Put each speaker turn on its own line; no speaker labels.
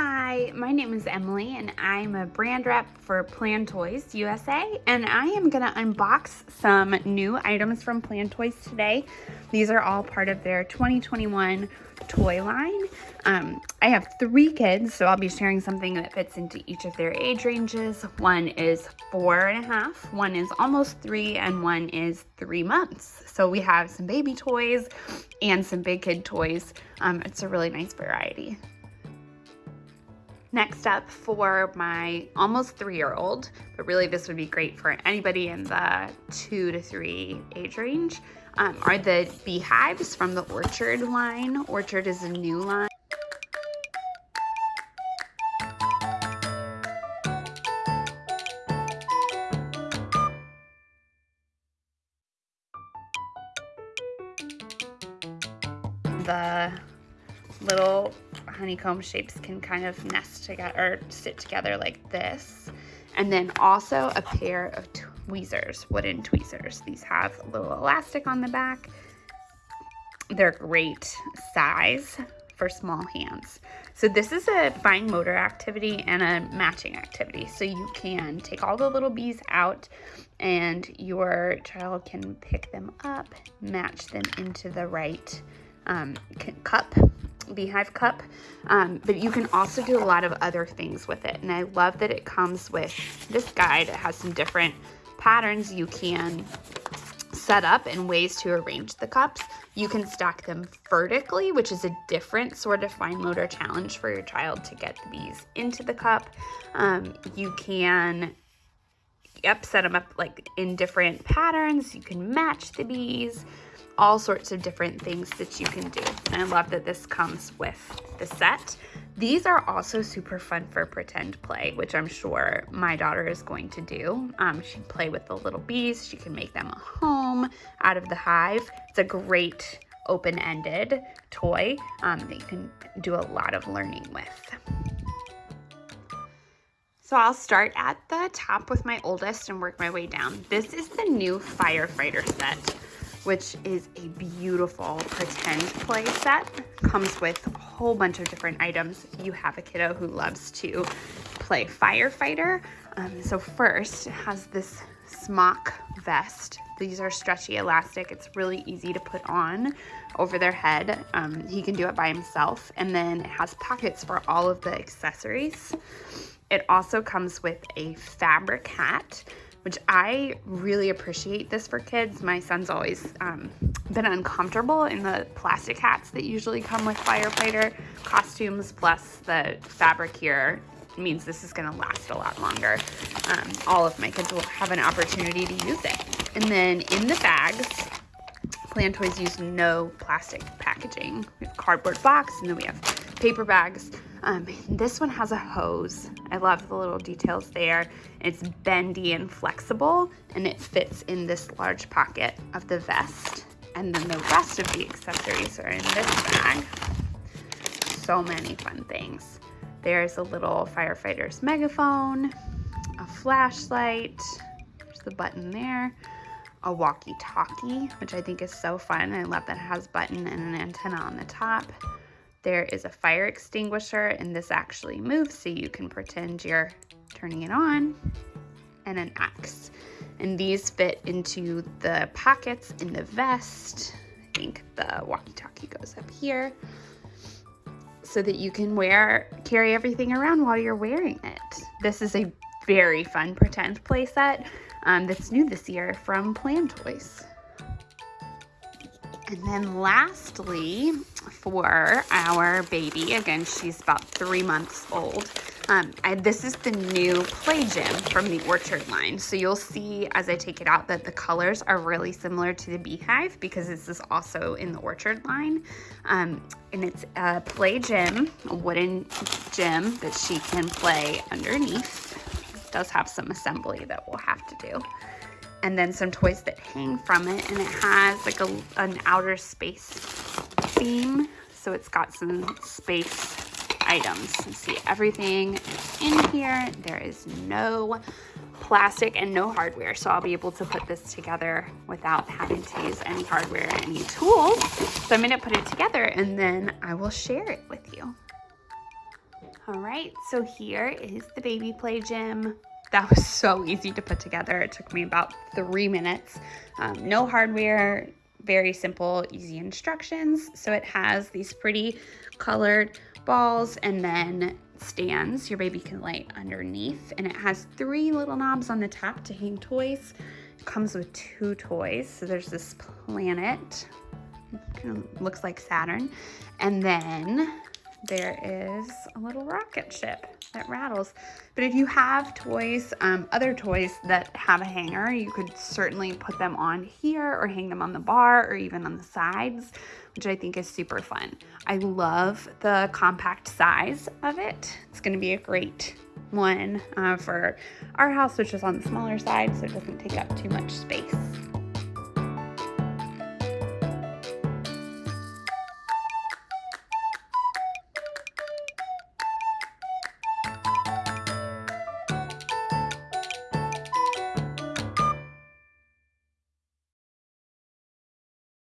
Hi, my name is Emily and I'm a brand rep for Plan Toys USA and I am gonna unbox some new items from Plan Toys today. These are all part of their 2021 toy line. Um, I have three kids, so I'll be sharing something that fits into each of their age ranges. One is four and a half, one is almost three, and one is three months. So we have some baby toys and some big kid toys. Um, it's a really nice variety. Next up for my almost three-year-old, but really this would be great for anybody in the two to three age range, um, are the beehives from the Orchard line. Orchard is a new line. The little honeycomb shapes can kind of nest together or sit together like this. And then also a pair of tweezers, wooden tweezers. These have a little elastic on the back. They're great size for small hands. So this is a fine motor activity and a matching activity. So you can take all the little bees out and your child can pick them up, match them into the right um, cup beehive cup um, but you can also do a lot of other things with it. And I love that it comes with this guide. It has some different patterns you can set up and ways to arrange the cups. You can stack them vertically which is a different sort of fine motor challenge for your child to get the bees into the cup. Um, you can yep set them up like in different patterns you can match the bees all sorts of different things that you can do. And I love that this comes with the set. These are also super fun for pretend play, which I'm sure my daughter is going to do. Um, she can play with the little bees. She can make them a home out of the hive. It's a great open-ended toy um, that you can do a lot of learning with. So I'll start at the top with my oldest and work my way down. This is the new firefighter set which is a beautiful pretend play set. Comes with a whole bunch of different items. You have a kiddo who loves to play firefighter. Um, so first, it has this smock vest. These are stretchy elastic. It's really easy to put on over their head. Um, he can do it by himself. And then it has pockets for all of the accessories. It also comes with a fabric hat which I really appreciate this for kids. My son's always um, been uncomfortable in the plastic hats that usually come with firefighter costumes, plus the fabric here means this is gonna last a lot longer. Um, all of my kids will have an opportunity to use it. And then in the bags, Plan Toys use no plastic packaging. We have cardboard box and then we have paper bags. Um, this one has a hose. I love the little details there. It's bendy and flexible and it fits in this large pocket of the vest. And then the rest of the accessories are in this bag. So many fun things. There's a little firefighter's megaphone, a flashlight, there's the button there, a walkie-talkie, which I think is so fun. I love that it has a button and an antenna on the top. There is a fire extinguisher and this actually moves so you can pretend you're turning it on and an axe. And these fit into the pockets in the vest. I think the walkie-talkie goes up here so that you can wear, carry everything around while you're wearing it. This is a very fun pretend playset um, that's new this year from Plan Toys. And then lastly, for our baby, again, she's about three months old. Um, I, this is the new Play Gym from the Orchard line. So you'll see as I take it out that the colors are really similar to the Beehive because this is also in the Orchard line. Um, and it's a Play Gym, a wooden gym that she can play underneath. It does have some assembly that we'll have to do and then some toys that hang from it and it has like a, an outer space theme so it's got some space items you see everything in here there is no plastic and no hardware so I'll be able to put this together without having to use any hardware any tools so I'm going to put it together and then I will share it with you All right, so here is the baby play gym. That was so easy to put together. It took me about three minutes. Um, no hardware, very simple, easy instructions. So it has these pretty colored balls and then stands your baby can lay underneath. And it has three little knobs on the top to hang toys. It comes with two toys. So there's this planet, kind of looks like Saturn. And then there is a little rocket ship that rattles. But if you have toys, um, other toys that have a hanger, you could certainly put them on here or hang them on the bar or even on the sides, which I think is super fun. I love the compact size of it. It's gonna be a great one uh, for our house, which is on the smaller side, so it doesn't take up too much space.